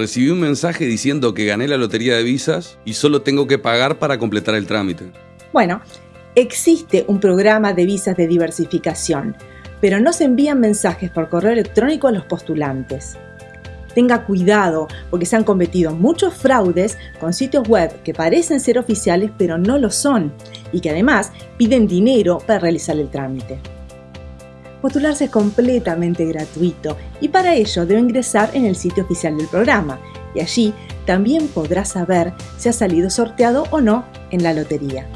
Recibí un mensaje diciendo que gané la lotería de visas y solo tengo que pagar para completar el trámite. Bueno, existe un programa de visas de diversificación, pero no se envían mensajes por correo electrónico a los postulantes. Tenga cuidado porque se han cometido muchos fraudes con sitios web que parecen ser oficiales pero no lo son y que además piden dinero para realizar el trámite. Postularse es completamente gratuito y para ello debe ingresar en el sitio oficial del programa y allí también podrá saber si ha salido sorteado o no en la lotería.